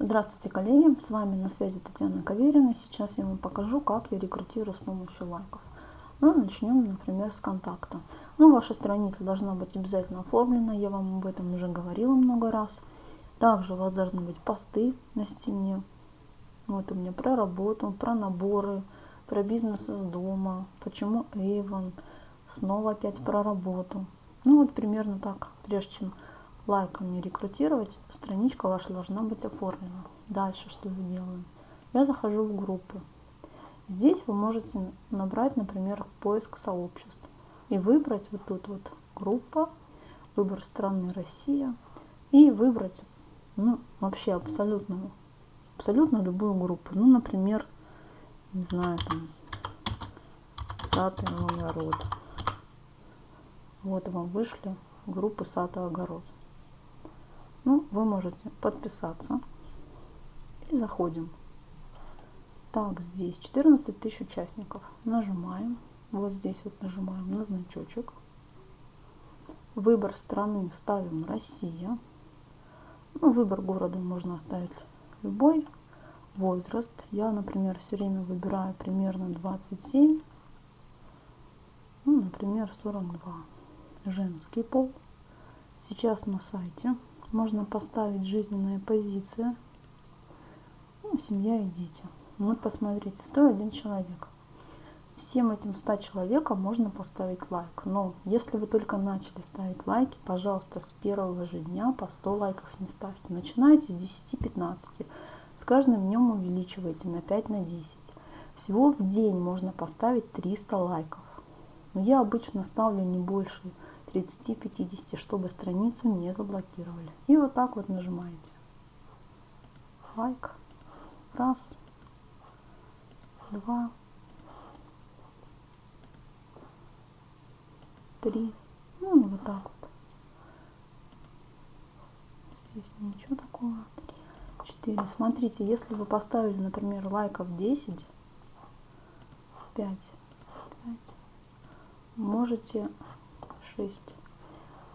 Здравствуйте, коллеги! С вами на связи Татьяна Каверина. Сейчас я вам покажу, как я рекрутирую с помощью лайков. Ну, начнем, например, с контакта. Ну, ваша страница должна быть обязательно оформлена, я вам об этом уже говорила много раз. Также у вас должны быть посты на стене. Вот у меня про работу, про наборы, про бизнес из дома, почему Avon, снова опять про работу. Ну, вот примерно так, прежде чем лайками рекрутировать, страничка ваша должна быть оформлена. Дальше что я делаю? Я захожу в группы. Здесь вы можете набрать, например, поиск сообществ и выбрать вот тут вот группа, выбор страны Россия и выбрать ну, вообще абсолютно, абсолютно любую группу. Ну, например, не знаю, там, сад и огород. Вот вам вышли группы сад и огород. Ну, вы можете подписаться. И заходим. Так, здесь 14 тысяч участников. Нажимаем. Вот здесь вот нажимаем на значочек. Выбор страны ставим Россия. Ну, выбор города можно оставить любой. Возраст. Я, например, все время выбираю примерно 27. Ну, например, 42. Женский пол. Сейчас на сайте можно поставить жизненная позиция. Ну, семья и дети. Вот посмотрите, 101 человек. Всем этим 100 человекам можно поставить лайк. Но если вы только начали ставить лайки, пожалуйста, с первого же дня по 100 лайков не ставьте. Начинайте с 10-15. С каждым днем увеличивайте на 5 на 10. Всего в день можно поставить 300 лайков. Но я обычно ставлю не больше 30-50, чтобы страницу не заблокировали. И вот так вот нажимаете. Лайк. Раз. Два. Три. Ну вот так вот. Здесь ничего такого. Три. Четыре. Смотрите, если вы поставили, например, лайков 10, 5, 5, можете 6.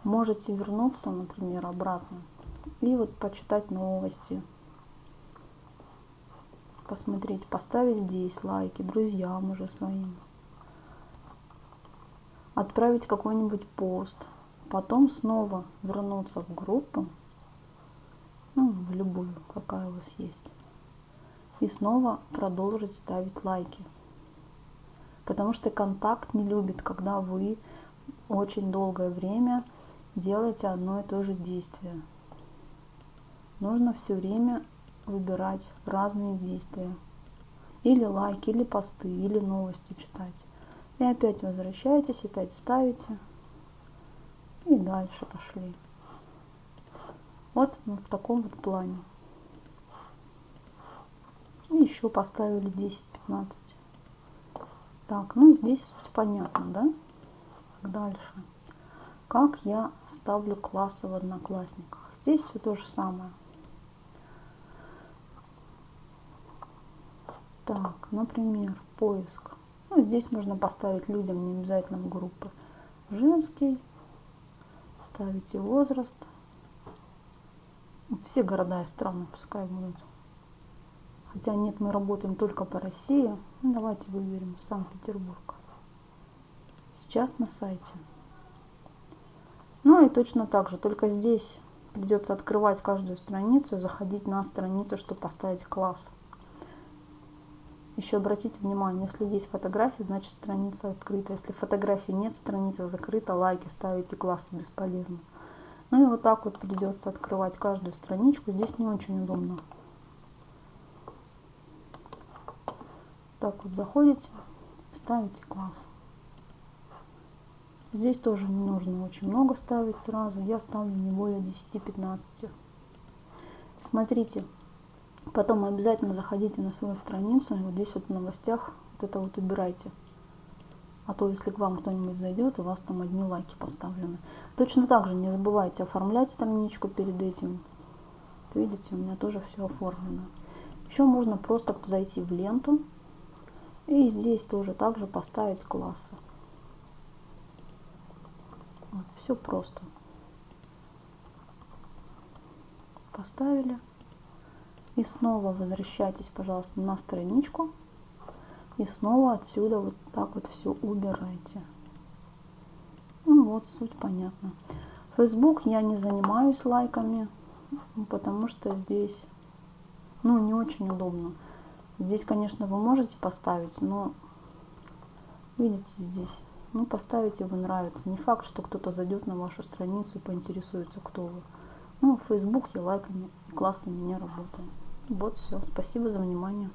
Можете вернуться, например, обратно и вот почитать новости, посмотреть, поставить здесь лайки друзьям уже своим, отправить какой-нибудь пост, потом снова вернуться в группу, ну, в любую, какая у вас есть, и снова продолжить ставить лайки. Потому что контакт не любит, когда вы очень долгое время делайте одно и то же действие. Нужно все время выбирать разные действия. Или лайки, или посты, или новости читать. И опять возвращаетесь, опять ставите. И дальше пошли. Вот в таком вот плане. И еще поставили 10-15. Так, ну здесь суть понятно, да? Дальше. Как я ставлю классы в Одноклассниках? Здесь все то же самое. Так, например, поиск. Ну, здесь можно поставить людям, не обязательно в группы. Женский. Ставите возраст. Все города и страны пускай будут. Хотя нет, мы работаем только по России. Ну, давайте выберем Санкт-Петербург сейчас на сайте. Ну и точно так же, только здесь придется открывать каждую страницу, заходить на страницу, чтобы поставить класс. Еще обратите внимание, если есть фотографии, значит страница открыта. Если фотографии нет, страница закрыта, лайки ставите, классы бесполезно. Ну и вот так вот придется открывать каждую страничку. Здесь не очень удобно. Так вот заходите, ставите класс. Здесь тоже не нужно очень много ставить сразу. Я ставлю не более 10-15. Смотрите, потом обязательно заходите на свою страницу. И вот здесь вот в новостях вот это вот убирайте. А то, если к вам кто-нибудь зайдет, у вас там одни лайки поставлены. Точно так же не забывайте оформлять страничку перед этим. Видите, у меня тоже все оформлено. Еще можно просто зайти в ленту. И здесь тоже также поставить классы. Все просто. Поставили. И снова возвращайтесь, пожалуйста, на страничку. И снова отсюда вот так вот все убирайте. Ну вот, суть понятна. Facebook я не занимаюсь лайками, потому что здесь, ну, не очень удобно. Здесь, конечно, вы можете поставить, но видите здесь, ну, поставите вы нравится. Не факт, что кто-то зайдет на вашу страницу и поинтересуется, кто вы. Ну, в Facebook я лайками классами не работаю. Вот все. Спасибо за внимание.